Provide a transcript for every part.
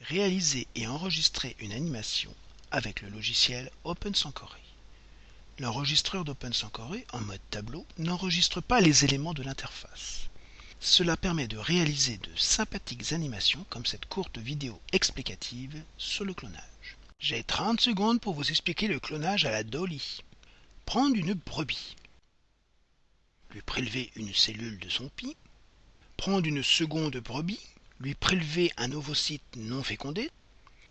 Réaliser et enregistrer une animation avec le logiciel OpenSanchoré. L'enregistreur d'OpenSanchoré en mode tableau n'enregistre pas les éléments de l'interface. Cela permet de réaliser de sympathiques animations comme cette courte vidéo explicative sur le clonage. J'ai 30 secondes pour vous expliquer le clonage à la Dolly. Prendre une brebis, lui prélever une cellule de son pis, prendre une seconde brebis, lui prélever un ovocyte non fécondé,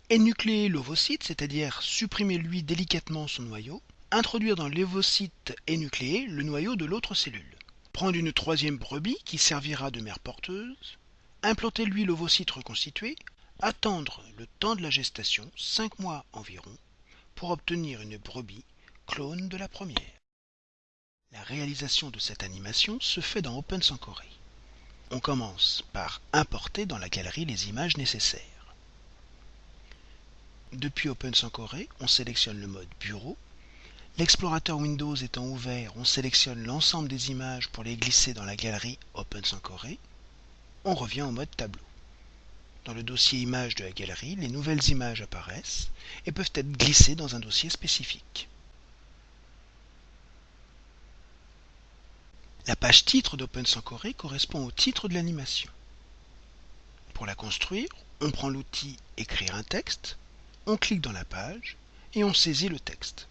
énucléer l'ovocyte, c'est-à-dire supprimer lui délicatement son noyau, introduire dans l'ovocyte énucléé le noyau de l'autre cellule, prendre une troisième brebis qui servira de mère porteuse, implanter lui l'ovocyte reconstitué, attendre le temps de la gestation, 5 mois environ, pour obtenir une brebis clone de la première. La réalisation de cette animation se fait dans OpenSanchoré. On commence par importer dans la galerie les images nécessaires. Depuis OpenSanchoré, on sélectionne le mode Bureau. L'explorateur Windows étant ouvert, on sélectionne l'ensemble des images pour les glisser dans la galerie OpenSanchoré. On revient au mode Tableau. Dans le dossier Images de la galerie, les nouvelles images apparaissent et peuvent être glissées dans un dossier spécifique. La page titre d'OpenSanchoré correspond au titre de l'animation. Pour la construire, on prend l'outil Écrire un texte, on clique dans la page et on saisit le texte.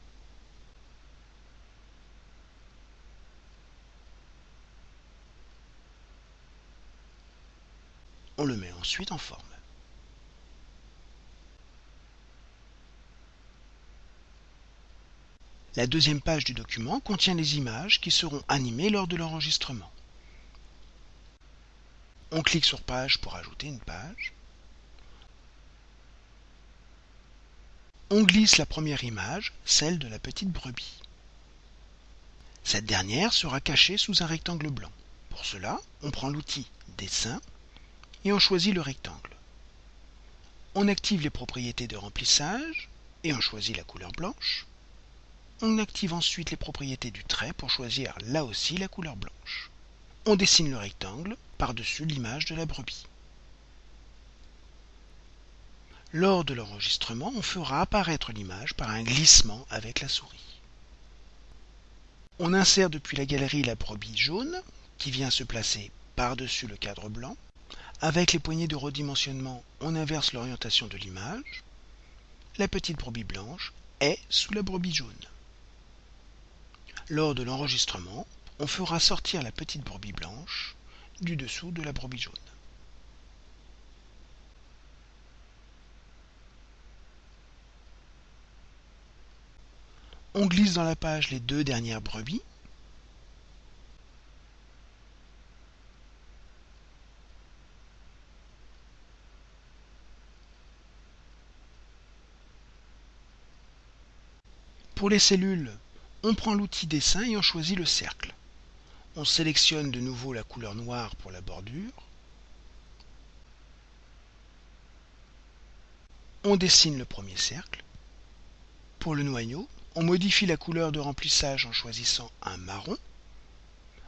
On le met ensuite en forme. La deuxième page du document contient les images qui seront animées lors de l'enregistrement. On clique sur Page pour ajouter une page. On glisse la première image, celle de la petite brebis. Cette dernière sera cachée sous un rectangle blanc. Pour cela, on prend l'outil Dessin et on choisit le rectangle. On active les propriétés de remplissage et on choisit la couleur blanche. On active ensuite les propriétés du trait pour choisir là aussi la couleur blanche. On dessine le rectangle par-dessus l'image de la brebis. Lors de l'enregistrement, on fera apparaître l'image par un glissement avec la souris. On insère depuis la galerie la brebis jaune qui vient se placer par-dessus le cadre blanc. Avec les poignées de redimensionnement, on inverse l'orientation de l'image. La petite brebis blanche est sous la brebis jaune. Lors de l'enregistrement, on fera sortir la petite brebis blanche du dessous de la brebis jaune. On glisse dans la page les deux dernières brebis. Pour les cellules, on prend l'outil dessin et on choisit le cercle. On sélectionne de nouveau la couleur noire pour la bordure. On dessine le premier cercle. Pour le noyau, on modifie la couleur de remplissage en choisissant un marron.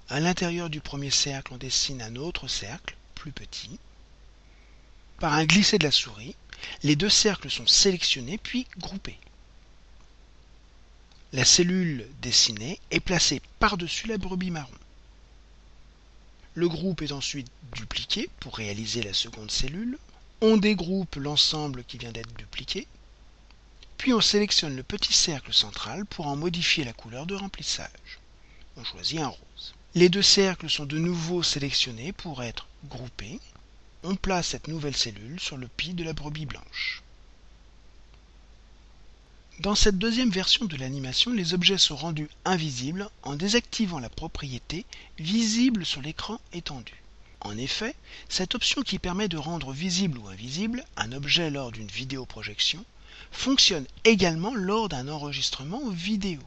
À l'intérieur du premier cercle, on dessine un autre cercle, plus petit. Par un glisser de la souris, les deux cercles sont sélectionnés puis groupés. La cellule dessinée est placée par-dessus la brebis marron. Le groupe est ensuite dupliqué pour réaliser la seconde cellule. On dégroupe l'ensemble qui vient d'être dupliqué. Puis on sélectionne le petit cercle central pour en modifier la couleur de remplissage. On choisit un rose. Les deux cercles sont de nouveau sélectionnés pour être groupés. On place cette nouvelle cellule sur le pied de la brebis blanche. Dans cette deuxième version de l'animation, les objets sont rendus invisibles en désactivant la propriété visible sur l'écran étendu. En effet, cette option qui permet de rendre visible ou invisible un objet lors d'une vidéoprojection fonctionne également lors d'un enregistrement vidéo.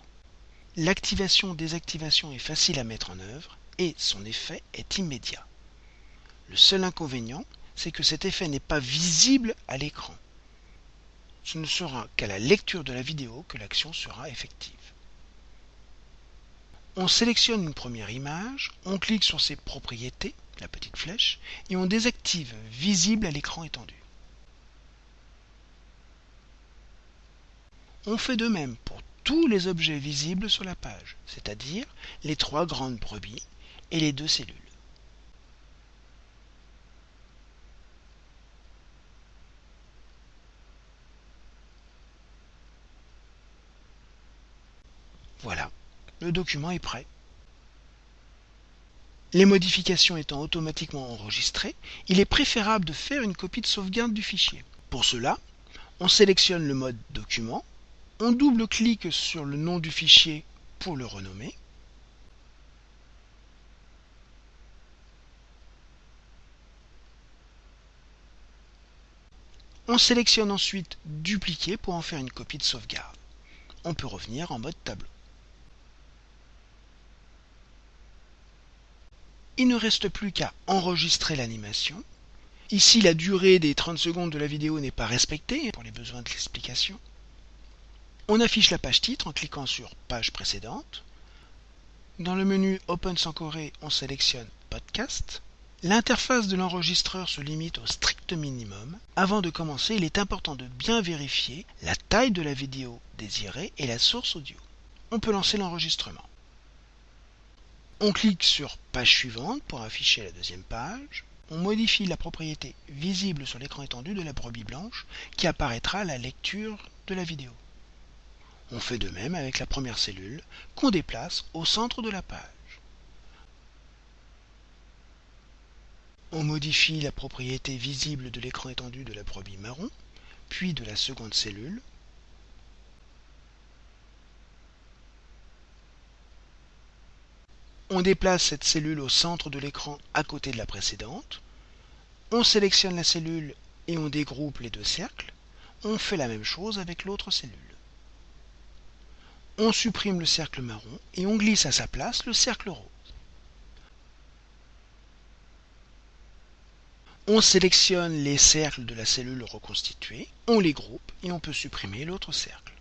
L'activation-désactivation est facile à mettre en œuvre et son effet est immédiat. Le seul inconvénient, c'est que cet effet n'est pas visible à l'écran ce ne sera qu'à la lecture de la vidéo que l'action sera effective. On sélectionne une première image, on clique sur ses propriétés, la petite flèche, et on désactive Visible à l'écran étendu. On fait de même pour tous les objets visibles sur la page, c'est-à-dire les trois grandes brebis et les deux cellules. Voilà, le document est prêt. Les modifications étant automatiquement enregistrées, il est préférable de faire une copie de sauvegarde du fichier. Pour cela, on sélectionne le mode document, on double-clique sur le nom du fichier pour le renommer, On sélectionne ensuite Dupliquer pour en faire une copie de sauvegarde. On peut revenir en mode tableau. Il ne reste plus qu'à enregistrer l'animation. Ici, la durée des 30 secondes de la vidéo n'est pas respectée pour les besoins de l'explication. On affiche la page titre en cliquant sur Page précédente. Dans le menu Open sans Corée, on sélectionne Podcast. L'interface de l'enregistreur se limite au strict minimum. Avant de commencer, il est important de bien vérifier la taille de la vidéo désirée et la source audio. On peut lancer l'enregistrement. On clique sur Page suivante pour afficher la deuxième page. On modifie la propriété visible sur l'écran étendu de la brebis blanche qui apparaîtra à la lecture de la vidéo. On fait de même avec la première cellule qu'on déplace au centre de la page. On modifie la propriété visible de l'écran étendu de la brebis marron, puis de la seconde cellule, On déplace cette cellule au centre de l'écran à côté de la précédente. On sélectionne la cellule et on dégroupe les deux cercles. On fait la même chose avec l'autre cellule. On supprime le cercle marron et on glisse à sa place le cercle rose. On sélectionne les cercles de la cellule reconstituée, on les groupe et on peut supprimer l'autre cercle.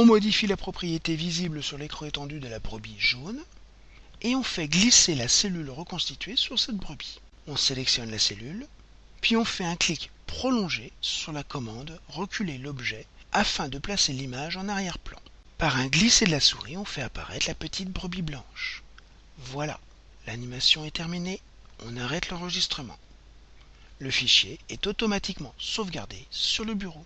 On modifie la propriété visible sur l'écran étendu de la brebis jaune et on fait glisser la cellule reconstituée sur cette brebis. On sélectionne la cellule, puis on fait un clic prolongé sur la commande Reculer l'objet afin de placer l'image en arrière-plan. Par un glisser de la souris, on fait apparaître la petite brebis blanche. Voilà, l'animation est terminée, on arrête l'enregistrement. Le fichier est automatiquement sauvegardé sur le bureau.